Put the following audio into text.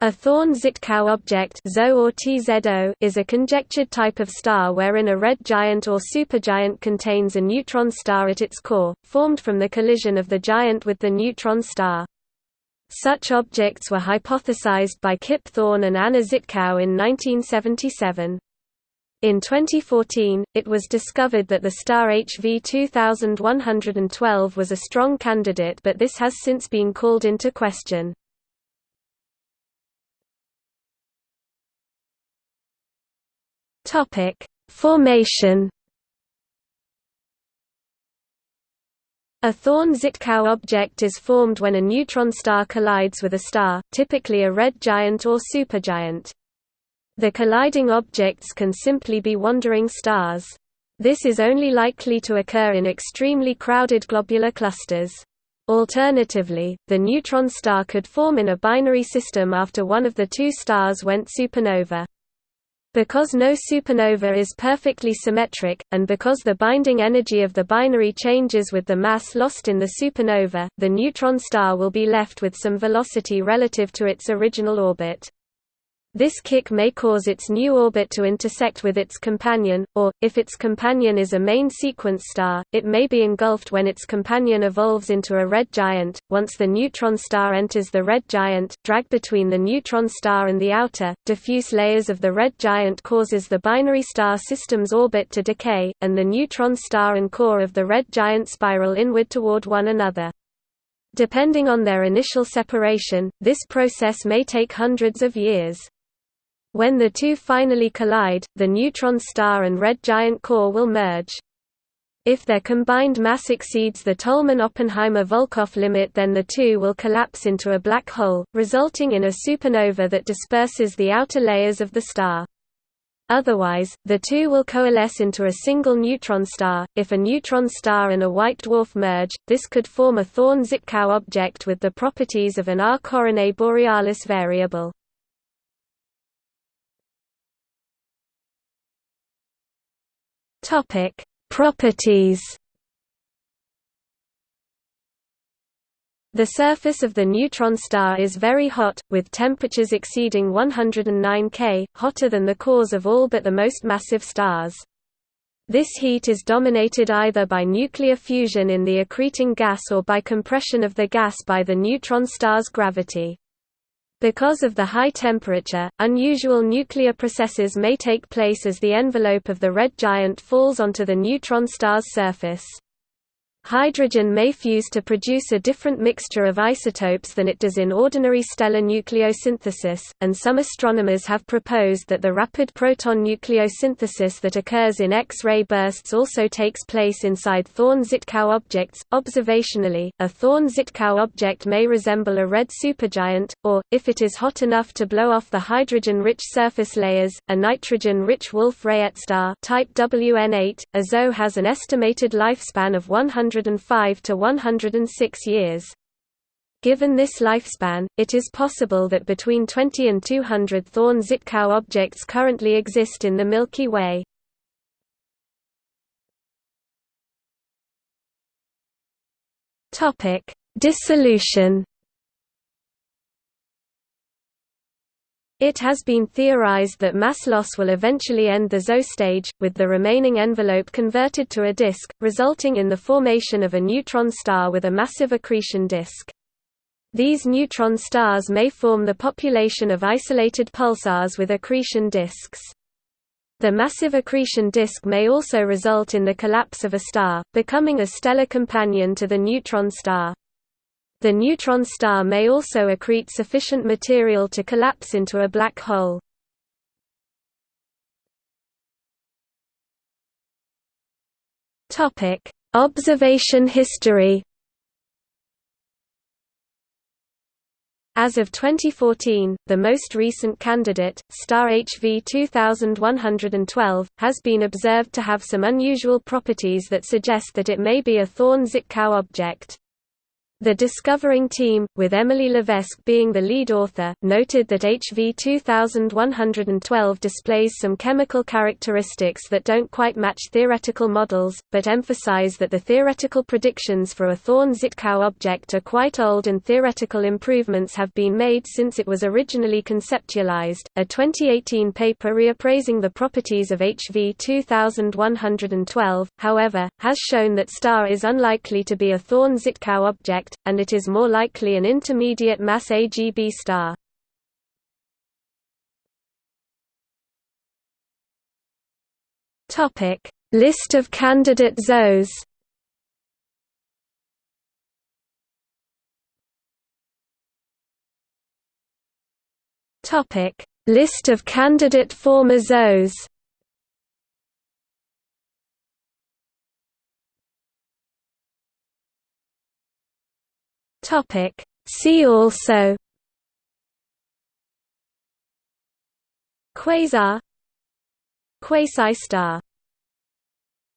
A Thorne-Żytkow object is a conjectured type of star wherein a red giant or supergiant contains a neutron star at its core, formed from the collision of the giant with the neutron star. Such objects were hypothesized by Kip Thorne and Anna Żytkow in 1977. In 2014, it was discovered that the star HV 2112 was a strong candidate but this has since been called into question. Topic: Formation. A Thorne-Żytkow object is formed when a neutron star collides with a star, typically a red giant or supergiant. The colliding objects can simply be wandering stars. This is only likely to occur in extremely crowded globular clusters. Alternatively, the neutron star could form in a binary system after one of the two stars went supernova. Because no supernova is perfectly symmetric, and because the binding energy of the binary changes with the mass lost in the supernova, the neutron star will be left with some velocity relative to its original orbit. This kick may cause its new orbit to intersect with its companion, or, if its companion is a main sequence star, it may be engulfed when its companion evolves into a red giant. Once the neutron star enters the red giant, drag between the neutron star and the outer, diffuse layers of the red giant causes the binary star system's orbit to decay, and the neutron star and core of the red giant spiral inward toward one another. Depending on their initial separation, this process may take hundreds of years. When the two finally collide, the neutron star and red giant core will merge. If their combined mass exceeds the Tolman–Oppenheimer–Volkoff limit then the two will collapse into a black hole, resulting in a supernova that disperses the outer layers of the star. Otherwise, the two will coalesce into a single neutron star. If a neutron star and a white dwarf merge, this could form a Thorne-Żytkow object with the properties of an R Coronae Borealis variable. Topic: Properties. The surface of the neutron star is very hot, with temperatures exceeding 109 K, hotter than the cores of all but the most massive stars. This heat is dominated either by nuclear fusion in the accreting gas or by compression of the gas by the neutron star's gravity. Because of the high temperature, unusual nuclear processes may take place as the envelope of the red giant falls onto the neutron star's surface. Hydrogen may fuse to produce a different mixture of isotopes than it does in ordinary stellar nucleosynthesis, and some astronomers have proposed that the rapid proton nucleosynthesis that occurs in X-ray bursts also takes place inside Thorne-Żytkow objects. Observationally, a Thorne-Żytkow object may resemble a red supergiant, or, if it is hot enough to blow off the hydrogen-rich surface layers, a nitrogen-rich Wolf-Rayet star type WN8. A ZO has an estimated lifespan of 100 105 to 106 years. Given this lifespan, it is possible that between 20 and 200 Thorne-Żytkow objects currently exist in the Milky Way. Dissolution It has been theorized that mass loss will eventually end the ZO stage, with the remaining envelope converted to a disk, resulting in the formation of a neutron star with a massive accretion disk. These neutron stars may form the population of isolated pulsars with accretion disks. The massive accretion disk may also result in the collapse of a star, becoming a stellar companion to the neutron star. The neutron star may also accrete sufficient material to collapse into a black hole. Topic: Observation history. As of 2014, the most recent candidate, star HV 2112, has been observed to have some unusual properties that suggest that it may be a Thorne-Żytkow object. The discovering team, with Emily Levesque being the lead author, noted that HV 2112 displays some chemical characteristics that don't quite match theoretical models, but emphasize that the theoretical predictions for a Thorne-Żytkow object are quite old and theoretical improvements have been made since it was originally conceptualized. A 2018 paper reappraising the properties of HV 2112, however, has shown that star is unlikely to be a Thorne-Żytkow object and it is more likely an intermediate mass AGB star. List of candidate. Topic: List of candidate former ZOEs. Topic. See also Quasar Quasi-star